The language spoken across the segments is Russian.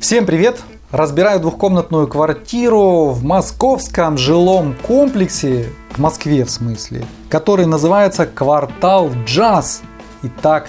Всем привет! Разбираю двухкомнатную квартиру в московском жилом комплексе, в Москве в смысле, который называется «Квартал Джаз». Итак,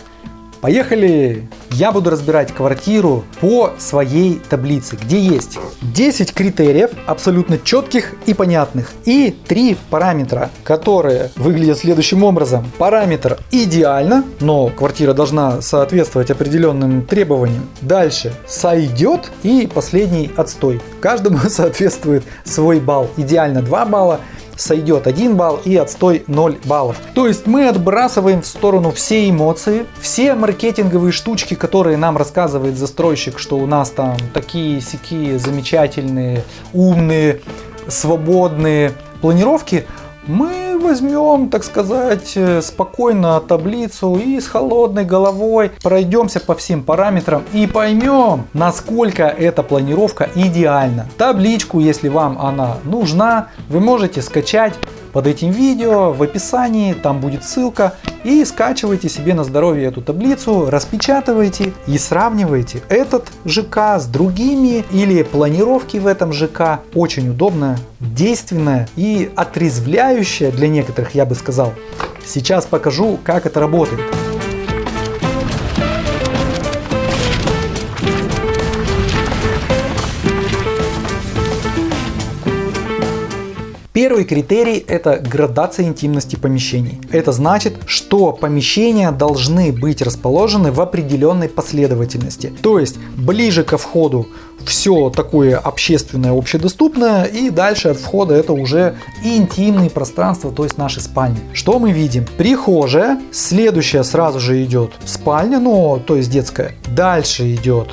Поехали! Я буду разбирать квартиру по своей таблице, где есть 10 критериев, абсолютно четких и понятных, и 3 параметра, которые выглядят следующим образом. Параметр идеально, но квартира должна соответствовать определенным требованиям. Дальше сойдет и последний отстой. Каждому соответствует свой балл. Идеально 2 балла, сойдет 1 балл и отстой 0 баллов. То есть мы отбрасываем в сторону все эмоции, все маркетинговые штучки, которые нам рассказывает застройщик, что у нас там такие сякие замечательные, умные, свободные планировки, мы возьмем, так сказать, э, спокойно таблицу и с холодной головой пройдемся по всем параметрам и поймем, насколько эта планировка идеальна. Табличку, если вам она нужна, вы можете скачать под этим видео в описании, там будет ссылка. И скачивайте себе на здоровье эту таблицу, распечатывайте и сравнивайте этот ЖК с другими или планировки в этом ЖК. Очень удобная, действенная и отрезвляющая для некоторых, я бы сказал. Сейчас покажу, как это работает. Первый критерий – это градация интимности помещений. Это значит, что помещения должны быть расположены в определенной последовательности. То есть ближе ко входу все такое общественное, общедоступное, и дальше от входа это уже интимные пространства, то есть наши спальни. Что мы видим? Прихожая, следующая сразу же идет спальня, ну, то есть детская. Дальше идет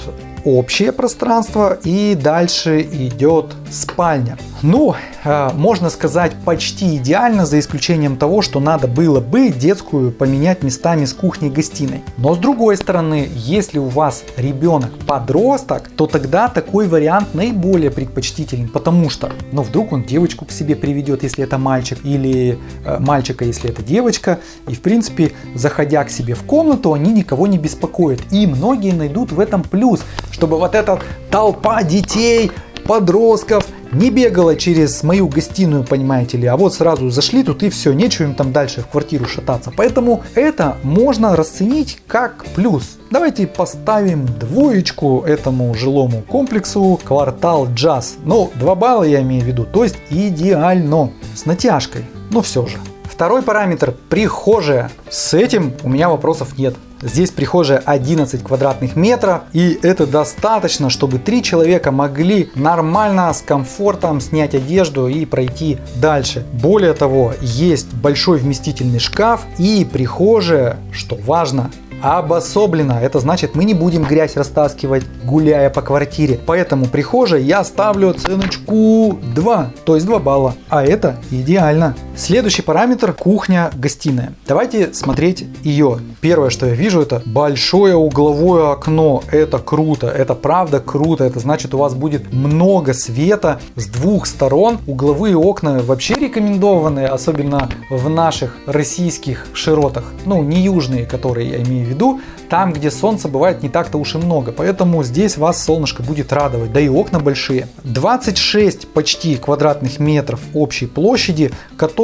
общее пространство и дальше идет спальня. Ну, э, можно сказать почти идеально, за исключением того, что надо было бы детскую поменять местами с кухней-гостиной. Но с другой стороны, если у вас ребенок подросток, то тогда такой вариант наиболее предпочтителен, потому что, ну, вдруг он девочку к себе приведет, если это мальчик, или э, мальчика, если это девочка, и, в принципе, заходя к себе в комнату, они никого не беспокоят. И многие найдут в этом плюс, чтобы вот эта толпа детей, подростков не бегала через мою гостиную, понимаете ли, а вот сразу зашли тут и все, нечего им там дальше в квартиру шататься. Поэтому это можно расценить как плюс. Давайте поставим двоечку этому жилому комплексу квартал джаз. Ну, 2 балла я имею в виду, то есть идеально, с натяжкой, но все же. Второй параметр – прихожая. С этим у меня вопросов нет. Здесь прихожая 11 квадратных метров и это достаточно, чтобы три человека могли нормально, с комфортом снять одежду и пройти дальше. Более того, есть большой вместительный шкаф и прихожая, что важно, обособленно. Это значит, мы не будем грязь растаскивать, гуляя по квартире. Поэтому прихожей я ставлю оценочку 2, то есть 2 балла. А это идеально. Следующий параметр кухня-гостиная. Давайте смотреть ее. Первое, что я вижу, это большое угловое окно. Это круто, это правда круто. Это значит, у вас будет много света с двух сторон. Угловые окна вообще рекомендованы, особенно в наших российских широтах. Ну, не южные, которые я имею в виду, там, где солнца бывает не так-то уж и много. Поэтому здесь вас солнышко будет радовать. Да и окна большие. 26 почти квадратных метров общей площади,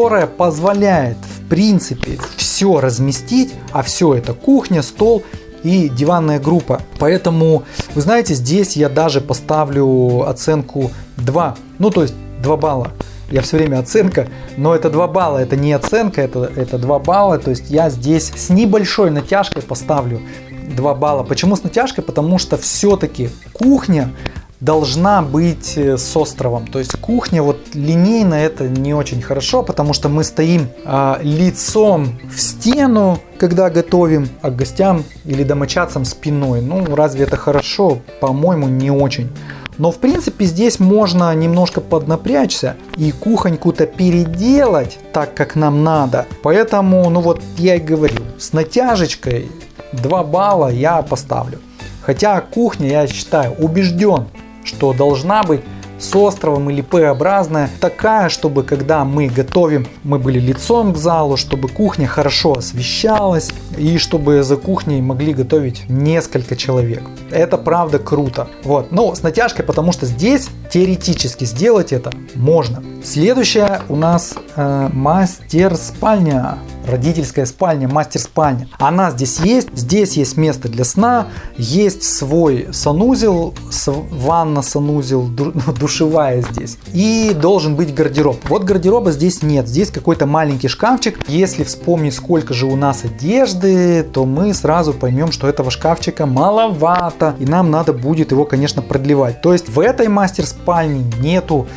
которая позволяет в принципе все разместить, а все это кухня, стол и диванная группа. Поэтому, вы знаете, здесь я даже поставлю оценку 2. Ну, то есть 2 балла я все время оценка, но это 2 балла, это не оценка, это, это 2 балла, то есть я здесь с небольшой натяжкой поставлю 2 балла. Почему с натяжкой? Потому что все-таки кухня должна быть э, с островом. То есть кухня вот линейно это не очень хорошо, потому что мы стоим а, лицом в стену, когда готовим, а к гостям или домочадцам спиной. Ну разве это хорошо? По-моему не очень. Но в принципе здесь можно немножко поднапрячься и кухоньку-то переделать так, как нам надо. Поэтому, ну вот я и говорю, с натяжечкой 2 балла я поставлю. Хотя кухня, я считаю, убежден, что должна быть с островом или П-образная, такая, чтобы когда мы готовим, мы были лицом к залу, чтобы кухня хорошо освещалась и чтобы за кухней могли готовить несколько человек. Это правда круто. Вот. Но с натяжкой, потому что здесь теоретически сделать это можно. Следующая у нас э, мастер спальня родительская спальня, мастер-спальня. Она здесь есть, здесь есть место для сна, есть свой санузел, ванна, санузел, душевая здесь. И должен быть гардероб. Вот гардероба здесь нет, здесь какой-то маленький шкафчик. Если вспомнить, сколько же у нас одежды, то мы сразу поймем, что этого шкафчика маловато, и нам надо будет его, конечно, продлевать. То есть в этой мастер-спальне нету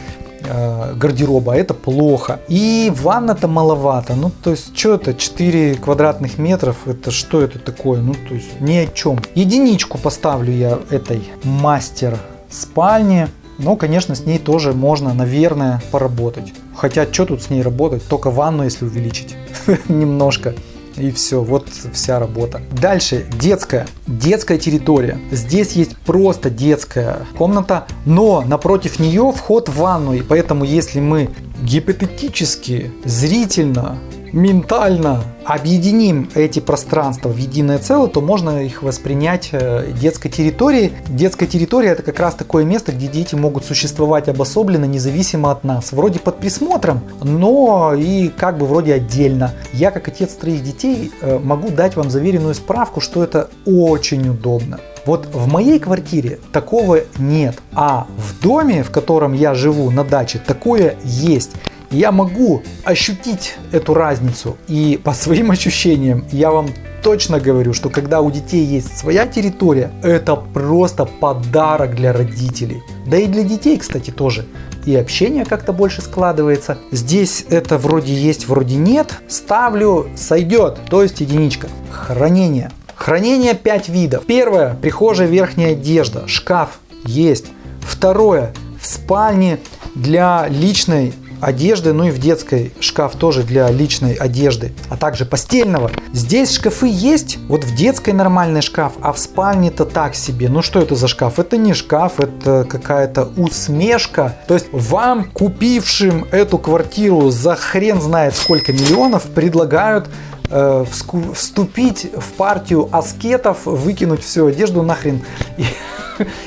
э, гардероба, это плохо. И ванна-то маловато. Ну, то есть, что это? 4 квадратных метров, это что это такое? Ну, то есть, ни о чем. Единичку поставлю я этой мастер спальни. Но, конечно, с ней тоже можно, наверное, поработать. Хотя, что тут с ней работать? Только ванну, если увеличить немножко и все, вот вся работа. Дальше, детская. Детская территория. Здесь есть просто детская комната, но напротив нее вход в ванну, и поэтому если мы гипотетически, зрительно ментально объединим эти пространства в единое целое, то можно их воспринять э, детской территорией. Детская территория это как раз такое место, где дети могут существовать обособленно, независимо от нас. Вроде под присмотром, но и как бы вроде отдельно. Я как отец троих детей э, могу дать вам заверенную справку, что это очень удобно. Вот в моей квартире такого нет, а в доме, в котором я живу на даче, такое есть я могу ощутить эту разницу. И по своим ощущениям я вам точно говорю, что когда у детей есть своя территория, это просто подарок для родителей. Да и для детей, кстати, тоже. И общение как-то больше складывается. Здесь это вроде есть, вроде нет. Ставлю, сойдет, то есть единичка. Хранение. Хранение 5 видов. Первое, прихожая верхняя одежда, шкаф есть. Второе, в спальне для личной одежды, ну и в детской шкаф тоже для личной одежды, а также постельного. Здесь шкафы есть, вот в детской нормальный шкаф, а в спальне-то так себе. Ну что это за шкаф? Это не шкаф, это какая-то усмешка. То есть вам, купившим эту квартиру за хрен знает сколько миллионов, предлагают э, вступить в партию аскетов, выкинуть всю одежду нахрен и,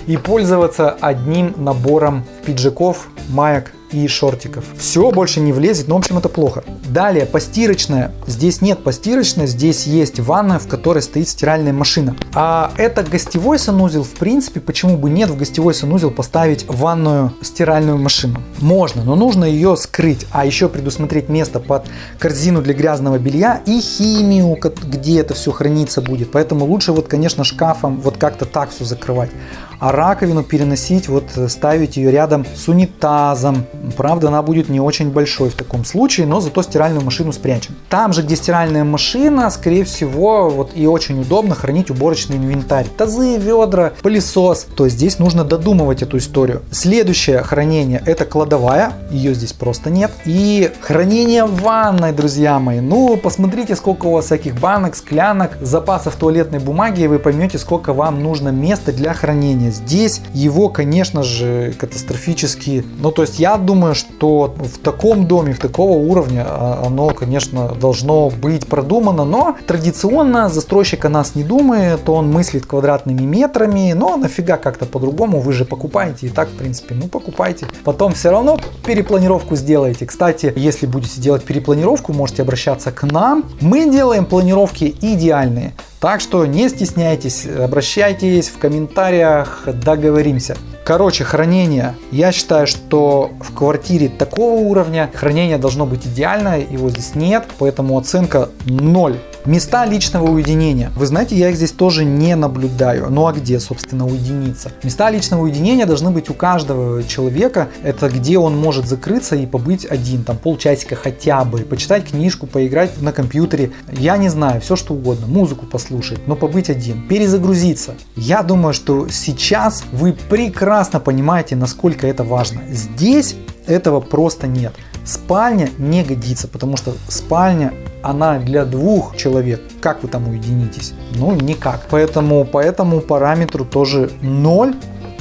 и пользоваться одним набором пиджаков, маек и шортиков. Все больше не влезет, но в общем это плохо. Далее, постирочная. Здесь нет постирочной, здесь есть ванна, в которой стоит стиральная машина. А это гостевой санузел, в принципе, почему бы нет в гостевой санузел поставить ванную стиральную машину? Можно, но нужно ее скрыть, а еще предусмотреть место под корзину для грязного белья и химию, где это все храниться будет. Поэтому лучше вот, конечно, шкафом вот как-то так все закрывать а раковину переносить, вот э, ставить ее рядом с унитазом. Правда, она будет не очень большой в таком случае, но зато стиральную машину спрячем. Там же, где стиральная машина, скорее всего, вот и очень удобно хранить уборочный инвентарь. Тазы, ведра, пылесос. То есть здесь нужно додумывать эту историю. Следующее хранение это кладовая, ее здесь просто нет. И хранение ванной, друзья мои. Ну, посмотрите, сколько у вас всяких банок, склянок, запасов туалетной бумаги, и вы поймете, сколько вам нужно места для хранения здесь его, конечно же, катастрофически... Ну, то есть я думаю, что в таком доме, в такого уровня а, оно, конечно, должно быть продумано, но традиционно застройщик о нас не думает, он мыслит квадратными метрами, но нафига как-то по-другому, вы же покупаете и так, в принципе, ну покупайте. Потом все равно перепланировку сделаете. Кстати, если будете делать перепланировку, можете обращаться к нам. Мы делаем планировки идеальные. Так что не стесняйтесь, обращайтесь в комментариях, договоримся. Короче, хранение. Я считаю, что в квартире такого уровня хранение должно быть идеальное, его здесь нет, поэтому оценка 0. Места личного уединения. Вы знаете, я их здесь тоже не наблюдаю. Ну а где, собственно, уединиться? Места личного уединения должны быть у каждого человека. Это где он может закрыться и побыть один, там полчасика хотя бы, почитать книжку, поиграть на компьютере. Я не знаю, все что угодно, музыку послушать, но побыть один, перезагрузиться. Я думаю, что сейчас вы прекрасно понимаете, насколько это важно. Здесь этого просто нет. Спальня не годится, потому что спальня она для двух человек. Как вы там уединитесь? Ну, никак. Поэтому по этому параметру тоже 0,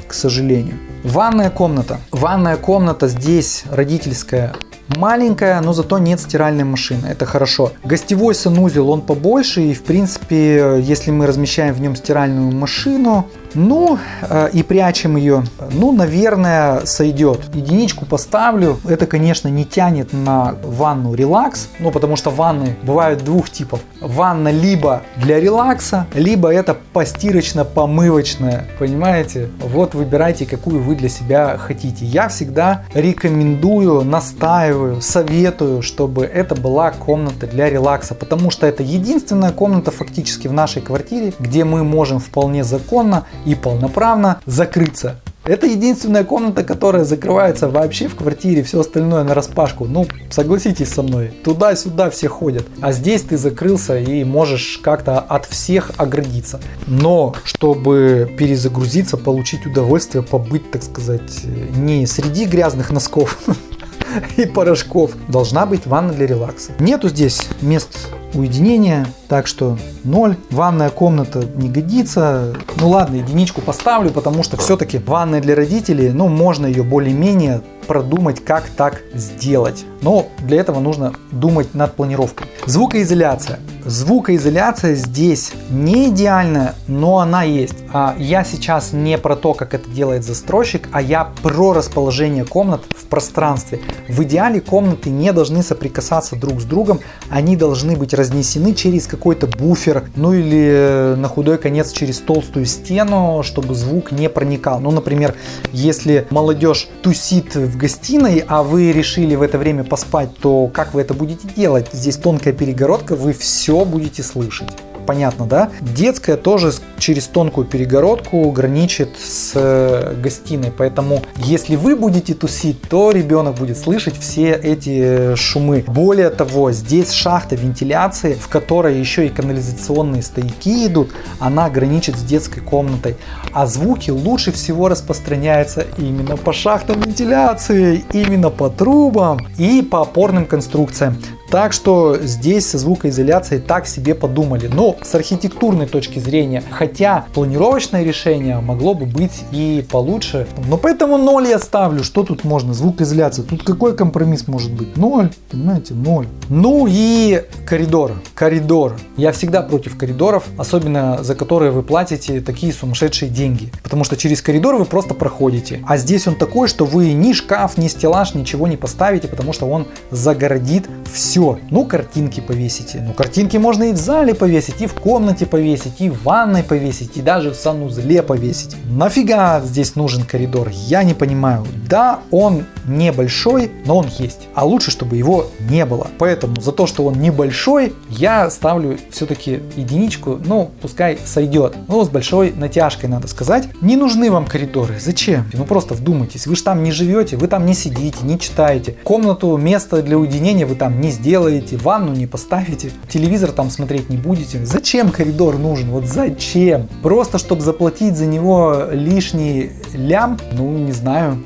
к сожалению. Ванная комната. Ванная комната здесь родительская маленькая, но зато нет стиральной машины. Это хорошо. Гостевой санузел, он побольше и в принципе, если мы размещаем в нем стиральную машину, ну, э, и прячем ее. Ну, наверное, сойдет. Единичку поставлю. Это, конечно, не тянет на ванну релакс. Ну, потому что ванны бывают двух типов. Ванна либо для релакса, либо это постирочно-помывочная. Понимаете? Вот выбирайте, какую вы для себя хотите. Я всегда рекомендую, настаиваю, советую, чтобы это была комната для релакса. Потому что это единственная комната фактически в нашей квартире, где мы можем вполне законно и полноправно закрыться. Это единственная комната, которая закрывается вообще в квартире, все остальное на распашку. Ну, согласитесь со мной, туда-сюда все ходят. А здесь ты закрылся и можешь как-то от всех оградиться. Но, чтобы перезагрузиться, получить удовольствие, побыть, так сказать, не среди грязных носков, и порошков. Должна быть ванна для релакса. Нету здесь мест уединения, так что 0. Ванная комната не годится. Ну ладно, единичку поставлю, потому что все-таки ванная для родителей, ну можно ее более-менее продумать, как так сделать. Но для этого нужно думать над планировкой. Звукоизоляция. Звукоизоляция здесь не идеальная, но она есть. А я сейчас не про то, как это делает застройщик, а я про расположение комнат в пространстве. В идеале комнаты не должны соприкасаться друг с другом, они должны быть разнесены через какой-то буфер, ну или э, на худой конец через толстую стену, чтобы звук не проникал. Ну, например, если молодежь тусит в гостиной, а вы решили в это время поспать, то как вы это будете делать? Здесь тонкая перегородка, вы все будете слышать понятно, да? Детская тоже через тонкую перегородку граничит с э, гостиной, поэтому если вы будете тусить, то ребенок будет слышать все эти шумы. Более того, здесь шахта вентиляции, в которой еще и канализационные стояки идут, она граничит с детской комнатой, а звуки лучше всего распространяются именно по шахтам вентиляции, именно по трубам и по опорным конструкциям. Так что здесь со звукоизоляцией так себе подумали. Но с архитектурной точки зрения, хотя планировочное решение могло бы быть и получше. Но поэтому 0 я ставлю. Что тут можно? Звукоизоляция. Тут какой компромисс может быть? 0. Понимаете? 0. Ну и коридор. Коридор. Я всегда против коридоров, особенно за которые вы платите такие сумасшедшие деньги. Потому что через коридор вы просто проходите. А здесь он такой, что вы ни шкаф, ни стеллаж, ничего не поставите, потому что он загородит все все. Ну, картинки повесите. Ну, картинки можно и в зале повесить, и в комнате повесить, и в ванной повесить, и даже в санузле повесить. Нафига здесь нужен коридор? Я не понимаю. Да, он небольшой, но он есть. А лучше, чтобы его не было. Поэтому за то, что он небольшой, я ставлю все-таки единичку. Ну, пускай сойдет. Ну, с большой натяжкой, надо сказать. Не нужны вам коридоры. Зачем? Ну, просто вдумайтесь. Вы же там не живете, вы там не сидите, не читаете. Комнату, место для уединения вы там не сделаете сделаете, ванну не поставите, телевизор там смотреть не будете. Зачем коридор нужен? Вот зачем? Просто чтобы заплатить за него лишний лям? Ну, не знаю.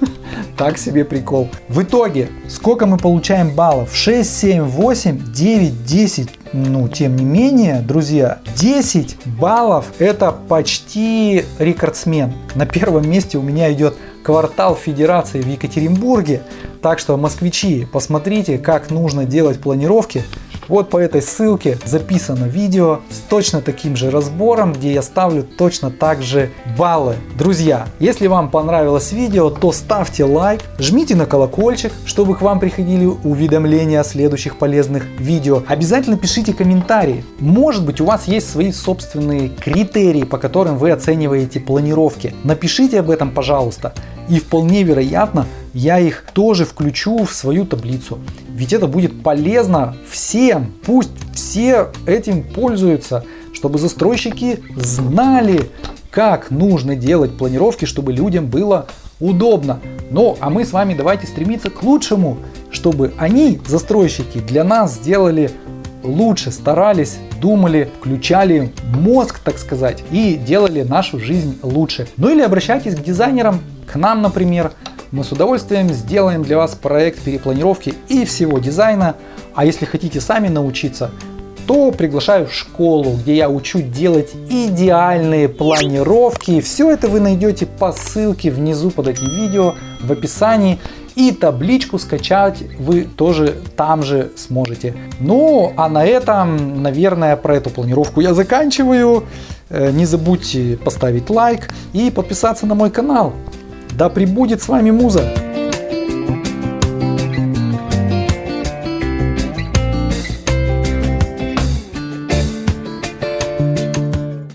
Так себе прикол. В итоге, сколько мы получаем баллов? 6, 7, 8, 9, 10. Ну, тем не менее, друзья, 10 баллов это почти рекордсмен. На первом месте у меня идет квартал Федерации в Екатеринбурге. Так что, москвичи, посмотрите, как нужно делать планировки. Вот по этой ссылке записано видео с точно таким же разбором, где я ставлю точно так же баллы. Друзья, если вам понравилось видео, то ставьте лайк, жмите на колокольчик, чтобы к вам приходили уведомления о следующих полезных видео. Обязательно пишите комментарии. Может быть у вас есть свои собственные критерии, по которым вы оцениваете планировки. Напишите об этом, пожалуйста. И вполне вероятно, я их тоже включу в свою таблицу. Ведь это будет полезно всем. Пусть все этим пользуются, чтобы застройщики знали, как нужно делать планировки, чтобы людям было удобно. Ну, а мы с вами давайте стремиться к лучшему, чтобы они, застройщики, для нас сделали лучше, старались, думали, включали мозг, так сказать, и делали нашу жизнь лучше. Ну или обращайтесь к дизайнерам, к нам, например. Мы с удовольствием сделаем для вас проект перепланировки и всего дизайна. А если хотите сами научиться, то приглашаю в школу, где я учу делать идеальные планировки. Все это вы найдете по ссылке внизу под этим видео в описании. И табличку скачать вы тоже там же сможете. Ну, а на этом, наверное, про эту планировку я заканчиваю. Э, не забудьте поставить лайк и подписаться на мой канал. Да пребудет с вами Муза!